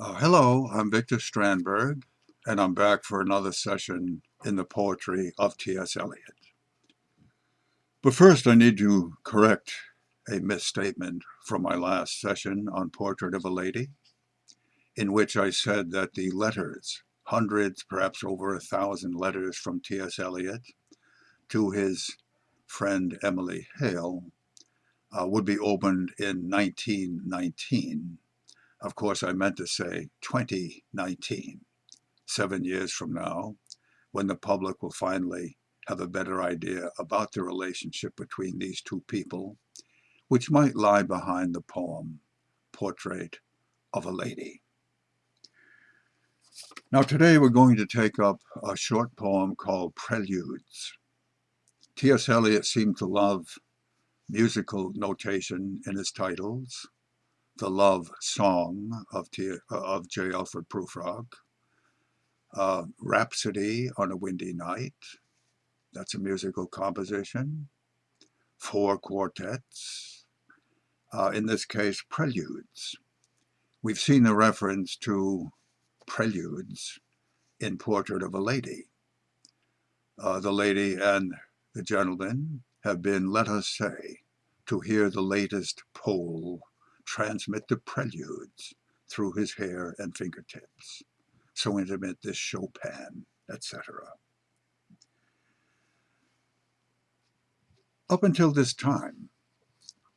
Uh, hello, I'm Victor Strandberg, and I'm back for another session in the poetry of T.S. Eliot. But first, I need to correct a misstatement from my last session on Portrait of a Lady, in which I said that the letters, hundreds, perhaps over a thousand letters from T.S. Eliot to his friend Emily Hale, uh, would be opened in 1919 of course, I meant to say 2019, seven years from now, when the public will finally have a better idea about the relationship between these two people, which might lie behind the poem Portrait of a Lady. Now today we're going to take up a short poem called Preludes. T.S. Eliot seemed to love musical notation in his titles, the Love Song of, T, of J. Alfred Prufrock, uh, Rhapsody on a Windy Night, that's a musical composition, four quartets, uh, in this case, preludes. We've seen the reference to preludes in Portrait of a Lady. Uh, the lady and the gentleman have been, let us say, to hear the latest Pole transmit the preludes through his hair and fingertips. So intimate this Chopin, etc. Up until this time,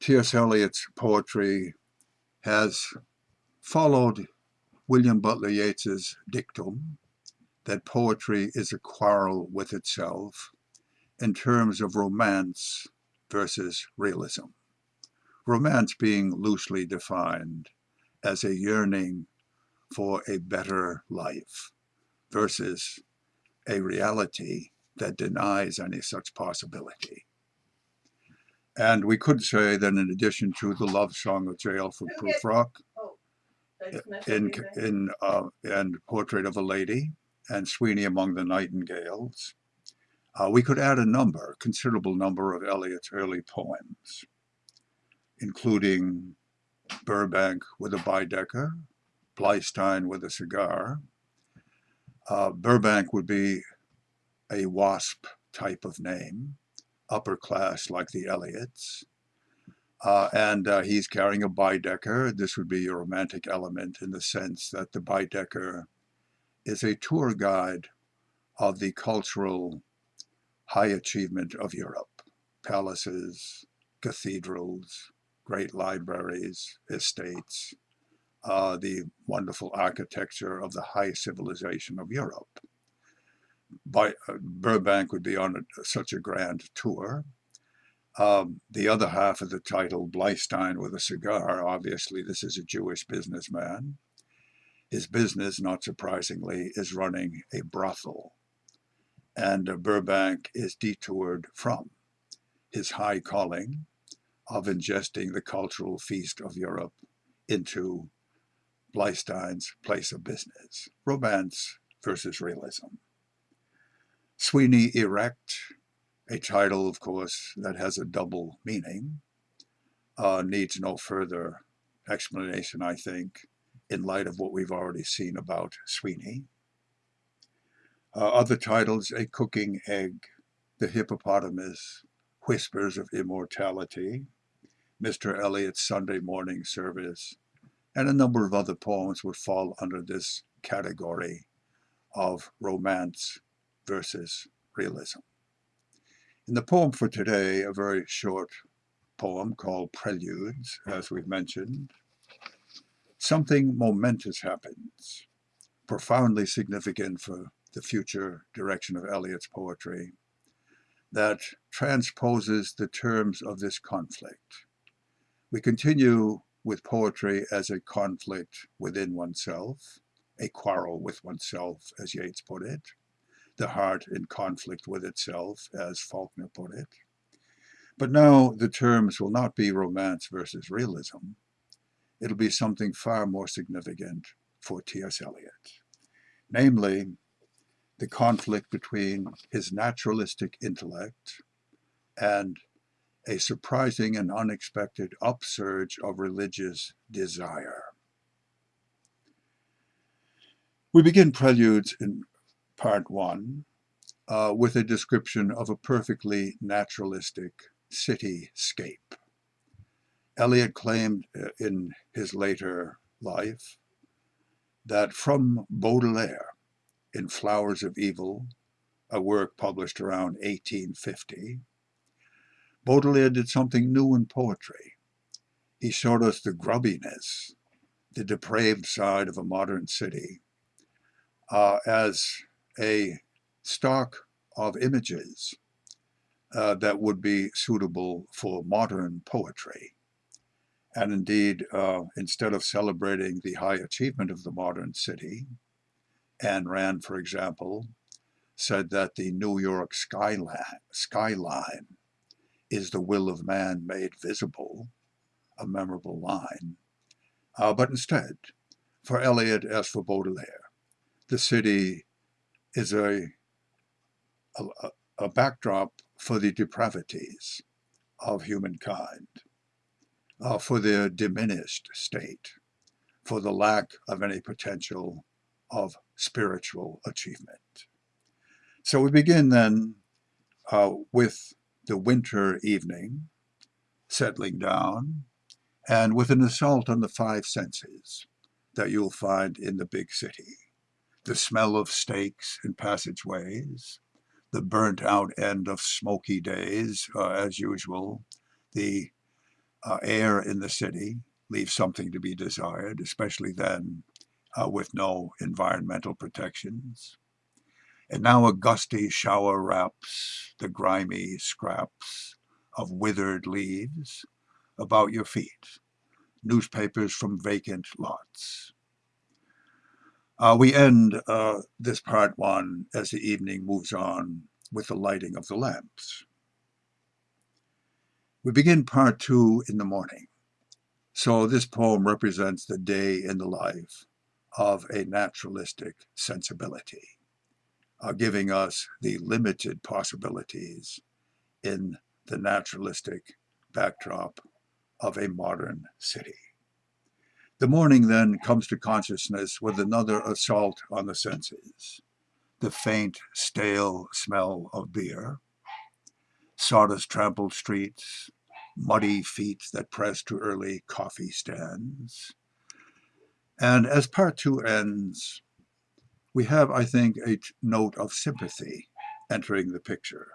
T.S. Eliot's poetry has followed William Butler Yeats's dictum that poetry is a quarrel with itself in terms of romance versus realism romance being loosely defined as a yearning for a better life versus a reality that denies any such possibility. And we could say that in addition to the love song of J. Alfred Prufrock, oh, in, in uh, and Portrait of a Lady, and Sweeney Among the Nightingales, uh, we could add a number, considerable number of Eliot's early poems including Burbank with a Baedeker, Bleistein with a cigar. Uh, Burbank would be a WASP type of name, upper class like the Eliots. Uh, and uh, he's carrying a Baedeker. This would be a romantic element in the sense that the Baedeker is a tour guide of the cultural high achievement of Europe. Palaces, cathedrals, great libraries, estates, uh, the wonderful architecture of the high civilization of Europe. By, uh, Burbank would be on a, such a grand tour. Um, the other half of the title, Bleistein with a cigar, obviously this is a Jewish businessman. His business, not surprisingly, is running a brothel. And uh, Burbank is detoured from his high calling of ingesting the cultural feast of Europe into Bleistein's place of business, romance versus realism. Sweeney Erect, a title, of course, that has a double meaning, uh, needs no further explanation, I think, in light of what we've already seen about Sweeney. Uh, other titles, A Cooking Egg, The Hippopotamus, Whispers of Immortality, Mr. Eliot's Sunday morning service, and a number of other poems would fall under this category of romance versus realism. In the poem for today, a very short poem called Preludes, as we've mentioned, something momentous happens, profoundly significant for the future direction of Eliot's poetry, that transposes the terms of this conflict we continue with poetry as a conflict within oneself, a quarrel with oneself, as Yeats put it, the heart in conflict with itself, as Faulkner put it. But now the terms will not be romance versus realism. It'll be something far more significant for T.S. Eliot, namely the conflict between his naturalistic intellect and a surprising and unexpected upsurge of religious desire. We begin Preludes in part one uh, with a description of a perfectly naturalistic cityscape. Eliot claimed uh, in his later life that from Baudelaire in Flowers of Evil, a work published around 1850, Baudelaire did something new in poetry. He showed us the grubbiness, the depraved side of a modern city uh, as a stock of images uh, that would be suitable for modern poetry. And indeed, uh, instead of celebrating the high achievement of the modern city, Ayn Rand, for example, said that the New York skyline, skyline is the will of man made visible, a memorable line. Uh, but instead, for Eliot as for Baudelaire, the city is a, a, a backdrop for the depravities of humankind, uh, for their diminished state, for the lack of any potential of spiritual achievement. So we begin then uh, with the winter evening settling down and with an assault on the five senses that you'll find in the big city. The smell of steaks in passageways, the burnt out end of smoky days, uh, as usual, the uh, air in the city leaves something to be desired, especially then uh, with no environmental protections. And now a gusty shower wraps the grimy scraps of withered leaves about your feet, newspapers from vacant lots. Uh, we end uh, this part one as the evening moves on with the lighting of the lamps. We begin part two in the morning. So this poem represents the day in the life of a naturalistic sensibility, uh, giving us the limited possibilities in the naturalistic backdrop of a modern city. The morning then comes to consciousness with another assault on the senses. The faint, stale smell of beer, sawdust trampled streets, muddy feet that press to early coffee stands. And as part two ends, we have, I think, a note of sympathy entering the picture.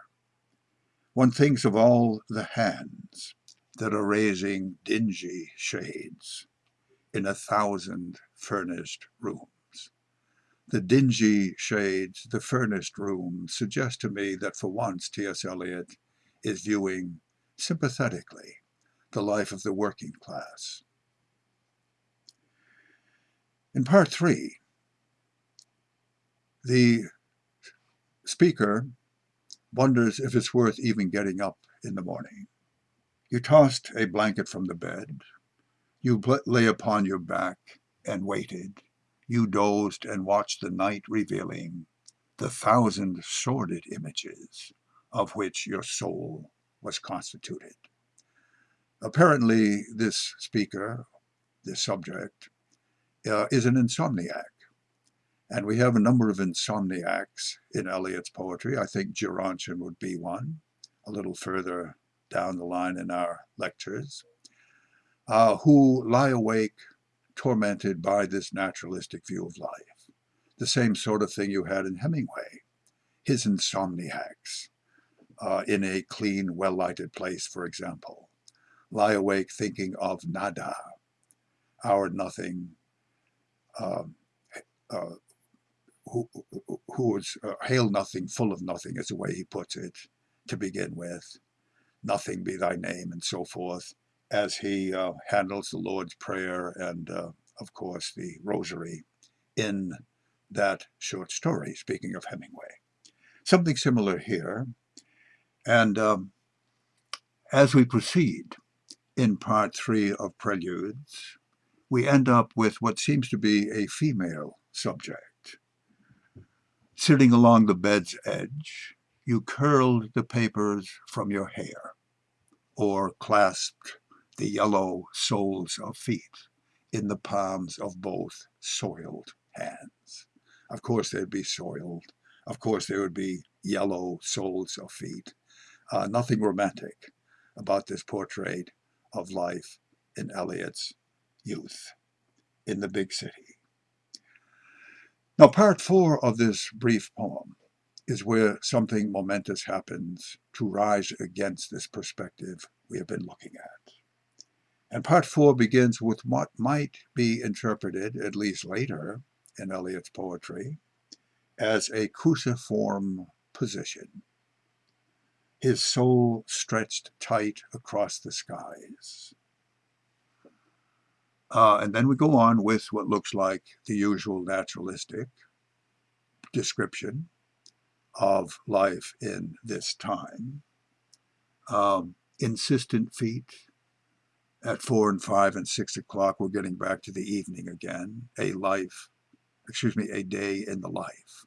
One thinks of all the hands that are raising dingy shades in a thousand furnished rooms. The dingy shades, the furnished rooms, suggest to me that for once T.S. Eliot is viewing sympathetically the life of the working class. In part three, the speaker wonders if it's worth even getting up in the morning. You tossed a blanket from the bed. You lay upon your back and waited. You dozed and watched the night revealing the thousand sordid images of which your soul was constituted. Apparently, this speaker, this subject, uh, is an insomniac. And we have a number of insomniacs in Eliot's poetry. I think Gerontion would be one, a little further down the line in our lectures, uh, who lie awake tormented by this naturalistic view of life. The same sort of thing you had in Hemingway, his insomniacs, uh, in a clean, well-lighted place, for example. Lie awake thinking of nada, our nothing, um, uh, who, who is uh, hail nothing, full of nothing, is the way he puts it, to begin with nothing be thy name, and so forth, as he uh, handles the Lord's Prayer and, uh, of course, the Rosary in that short story, speaking of Hemingway. Something similar here. And um, as we proceed in part three of Preludes, we end up with what seems to be a female subject. Sitting along the bed's edge, you curled the papers from your hair or clasped the yellow soles of feet in the palms of both soiled hands. Of course, they'd be soiled. Of course, there would be yellow soles of feet. Uh, nothing romantic about this portrait of life in Eliot's youth in the big city. Now, part four of this brief poem is where something momentous happens to rise against this perspective we have been looking at. And part four begins with what might be interpreted, at least later in Eliot's poetry, as a cruciform position, his soul stretched tight across the skies. Uh, and then we go on with what looks like the usual naturalistic description of life in this time. Um, insistent feet at four and five and six o'clock, we're getting back to the evening again. A life, excuse me, a day in the life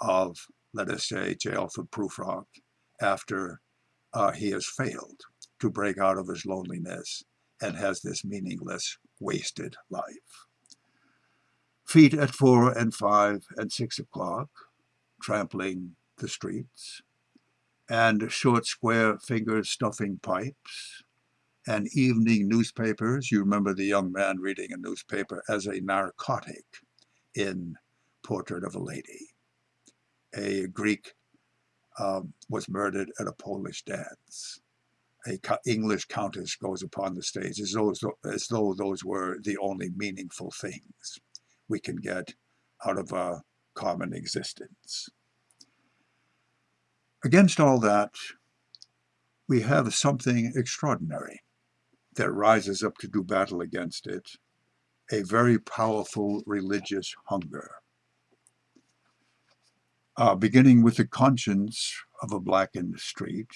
of, let us say, J. Alfred Prufrock after uh, he has failed to break out of his loneliness and has this meaningless, wasted life. Feet at four and five and six o'clock, trampling the streets, and short square fingers stuffing pipes, and evening newspapers. You remember the young man reading a newspaper as a narcotic in Portrait of a Lady. A Greek um, was murdered at a Polish dance. A English countess goes upon the stage as though, as though those were the only meaningful things we can get out of a common existence. Against all that, we have something extraordinary that rises up to do battle against it, a very powerful religious hunger. Uh, beginning with the conscience of a blackened street,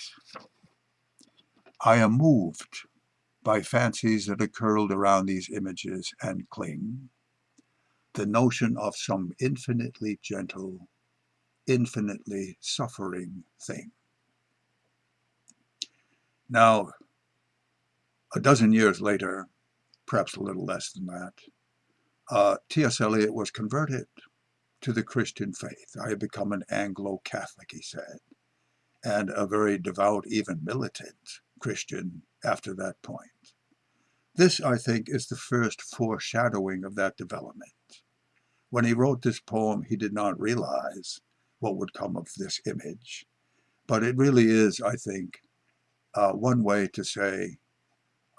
I am moved by fancies that are curled around these images and cling, the notion of some infinitely gentle infinitely suffering thing. Now, a dozen years later, perhaps a little less than that, uh, T.S. Eliot was converted to the Christian faith. I had become an Anglo-Catholic, he said, and a very devout, even militant Christian after that point. This, I think, is the first foreshadowing of that development. When he wrote this poem, he did not realize what would come of this image. But it really is, I think, uh, one way to say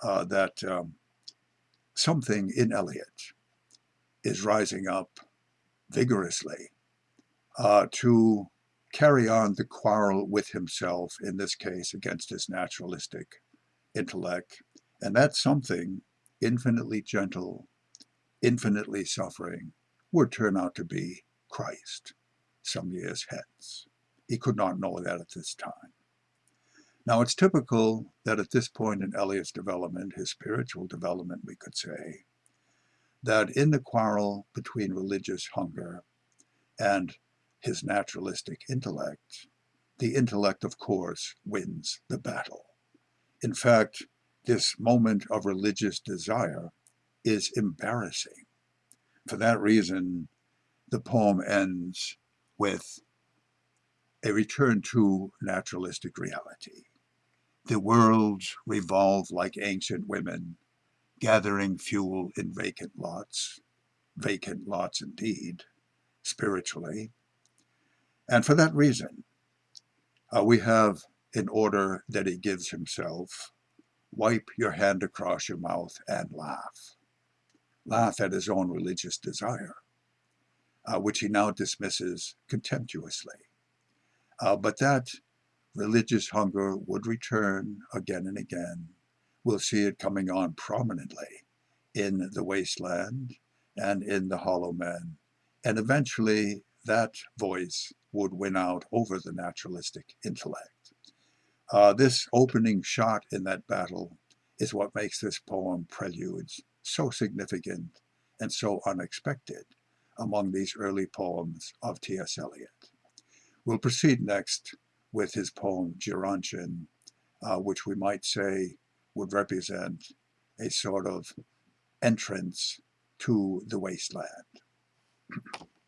uh, that um, something in Eliot is rising up vigorously uh, to carry on the quarrel with himself, in this case against his naturalistic intellect. And that something infinitely gentle, infinitely suffering, would turn out to be Christ some years hence. He could not know that at this time. Now, it's typical that at this point in Eliot's development, his spiritual development, we could say, that in the quarrel between religious hunger and his naturalistic intellect, the intellect, of course, wins the battle. In fact, this moment of religious desire is embarrassing. For that reason, the poem ends with a return to naturalistic reality. The worlds revolve like ancient women, gathering fuel in vacant lots, vacant lots indeed, spiritually. And for that reason, uh, we have, in order that he gives himself, wipe your hand across your mouth and laugh. Laugh at his own religious desire uh, which he now dismisses contemptuously. Uh, but that religious hunger would return again and again. We'll see it coming on prominently in the wasteland and in the hollow men. And eventually that voice would win out over the naturalistic intellect. Uh, this opening shot in that battle is what makes this poem Preludes so significant and so unexpected among these early poems of T.S. Eliot. We'll proceed next with his poem Gerontion, uh, which we might say would represent a sort of entrance to the wasteland.